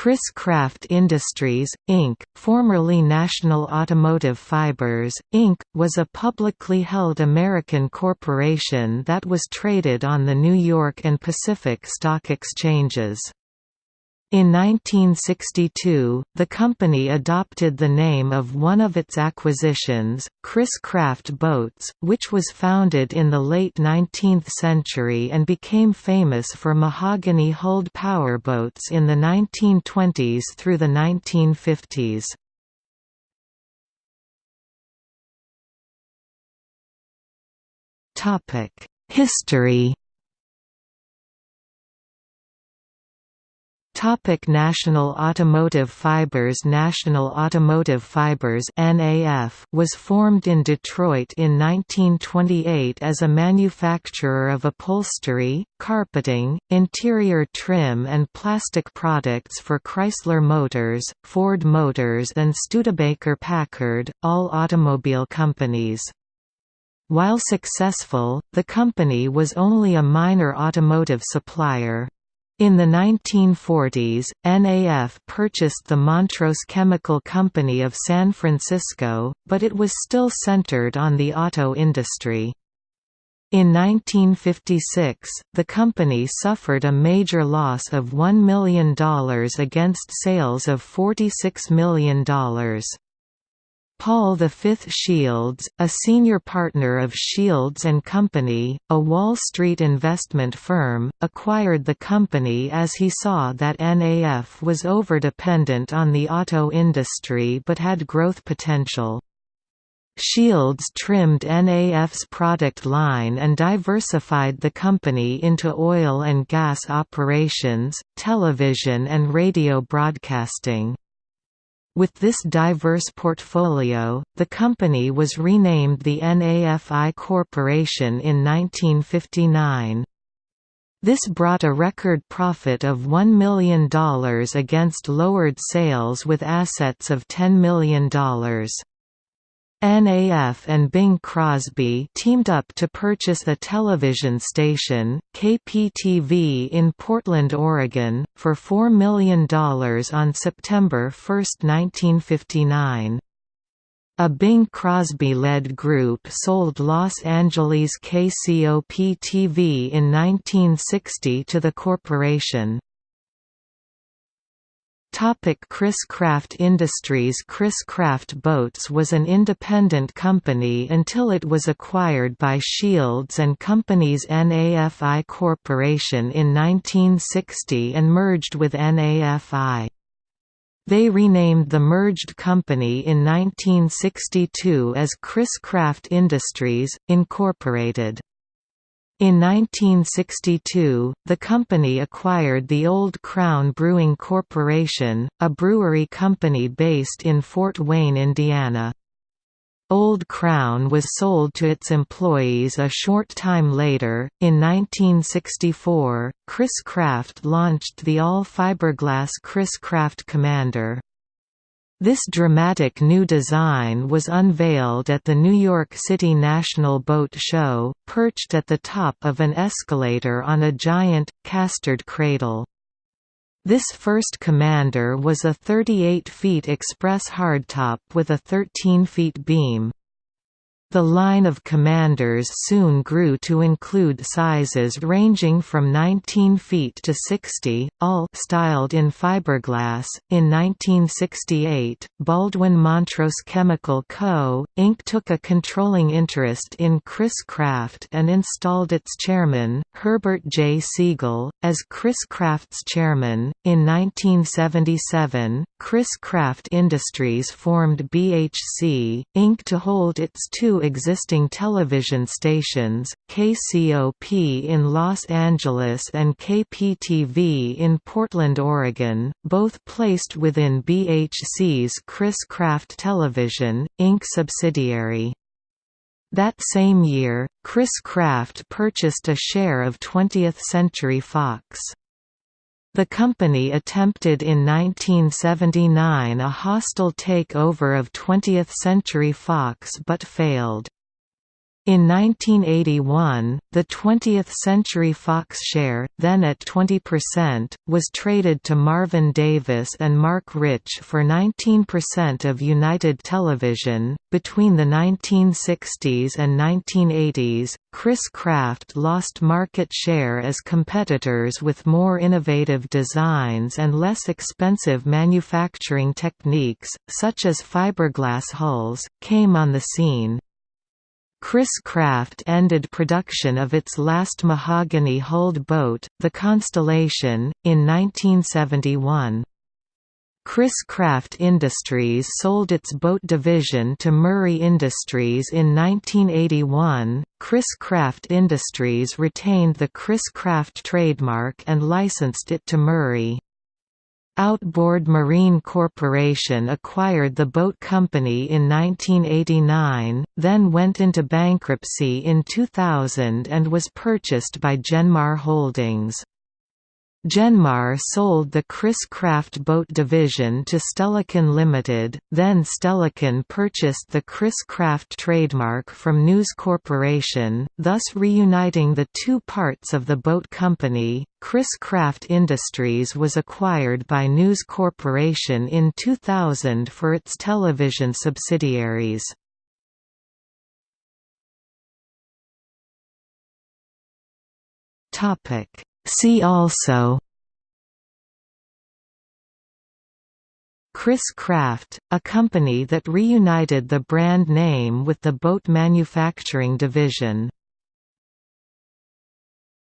Chris-Craft Industries, Inc., formerly National Automotive Fibers, Inc., was a publicly held American corporation that was traded on the New York and Pacific Stock Exchanges. In 1962, the company adopted the name of one of its acquisitions, Chris-Craft Boats, which was founded in the late 19th century and became famous for mahogany-hulled powerboats in the 1920s through the 1950s. History Topic National Automotive Fibers National Automotive Fibers NAF was formed in Detroit in 1928 as a manufacturer of upholstery, carpeting, interior trim and plastic products for Chrysler Motors, Ford Motors and Studebaker Packard, all automobile companies. While successful, the company was only a minor automotive supplier. In the 1940s, NAF purchased the Montrose Chemical Company of San Francisco, but it was still centered on the auto industry. In 1956, the company suffered a major loss of $1 million against sales of $46 million. Paul V. Shields, a senior partner of Shields & Company, a Wall Street investment firm, acquired the company as he saw that NAF was overdependent on the auto industry but had growth potential. Shields trimmed NAF's product line and diversified the company into oil and gas operations, television and radio broadcasting. With this diverse portfolio, the company was renamed the NAFI Corporation in 1959. This brought a record profit of $1 million against lowered sales with assets of $10 million. NAF and Bing Crosby teamed up to purchase a television station, KPTV in Portland, Oregon, for $4 million on September 1, 1959. A Bing Crosby-led group sold Los Angeles KCOP-TV in 1960 to the corporation. Topic Chris Craft Industries Chris Craft Boats was an independent company until it was acquired by Shields and Company's NAFI Corporation in 1960 and merged with NAFI. They renamed the merged company in 1962 as Chris Craft Industries, Incorporated. In 1962, the company acquired the Old Crown Brewing Corporation, a brewery company based in Fort Wayne, Indiana. Old Crown was sold to its employees a short time later. In 1964, Chris Craft launched the all fiberglass Chris Craft Commander. This dramatic new design was unveiled at the New York City National Boat Show, perched at the top of an escalator on a giant, castered cradle. This first Commander was a 38 feet express hardtop with a 13 feet beam. The line of commanders soon grew to include sizes ranging from 19 feet to 60, all styled in fiberglass. In 1968, Baldwin Montrose Chemical Co., Inc. took a controlling interest in Chris Craft and installed its chairman, Herbert J. Siegel, as Chris Craft's chairman. In 1977, Chris Craft Industries formed BHC, Inc. to hold its two existing television stations, KCOP in Los Angeles and KPTV in Portland, Oregon, both placed within BHC's Chris Craft Television, Inc. subsidiary. That same year, Chris Craft purchased a share of 20th Century Fox. The company attempted in 1979 a hostile takeover of 20th Century Fox but failed. In 1981, the 20th Century Fox share, then at 20%, was traded to Marvin Davis and Marc Rich for 19% of United Television. Between the 1960s and 1980s, Chris-Craft lost market share as competitors with more innovative designs and less expensive manufacturing techniques, such as fiberglass hulls, came on the scene. Chris-Craft ended production of its last mahogany-hulled boat, the Constellation, in 1971. Chris-Craft Industries sold its boat division to Murray Industries in 1981. Chris-Craft Industries retained the Chris-Craft trademark and licensed it to Murray. Outboard Marine Corporation acquired the boat company in 1989, then went into bankruptcy in 2000 and was purchased by Genmar Holdings. Genmar sold the Chris-Craft boat division to Stellican Limited, then Stellican purchased the Chris-Craft trademark from News Corporation, thus reuniting the two parts of the boat company. Chris-Craft Industries was acquired by News Corporation in 2000 for its television subsidiaries. Topic See also Chris-Craft, a company that reunited the brand name with the boat manufacturing division